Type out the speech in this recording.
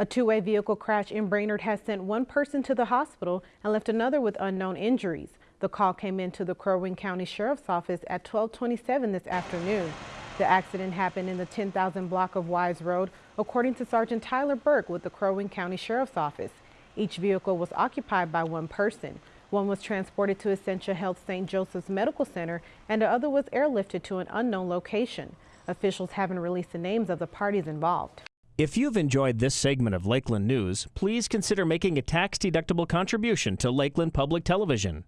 A two-way vehicle crash in Brainerd has sent one person to the hospital and left another with unknown injuries. The call came into the Crow Wing County Sheriff's Office at 1227 this afternoon. The accident happened in the 10,000 block of Wise Road, according to Sergeant Tyler Burke with the Crow Wing County Sheriff's Office. Each vehicle was occupied by one person. One was transported to Essentia Health St. Joseph's Medical Center and the other was airlifted to an unknown location. Officials haven't released the names of the parties involved. If you've enjoyed this segment of Lakeland News, please consider making a tax-deductible contribution to Lakeland Public Television.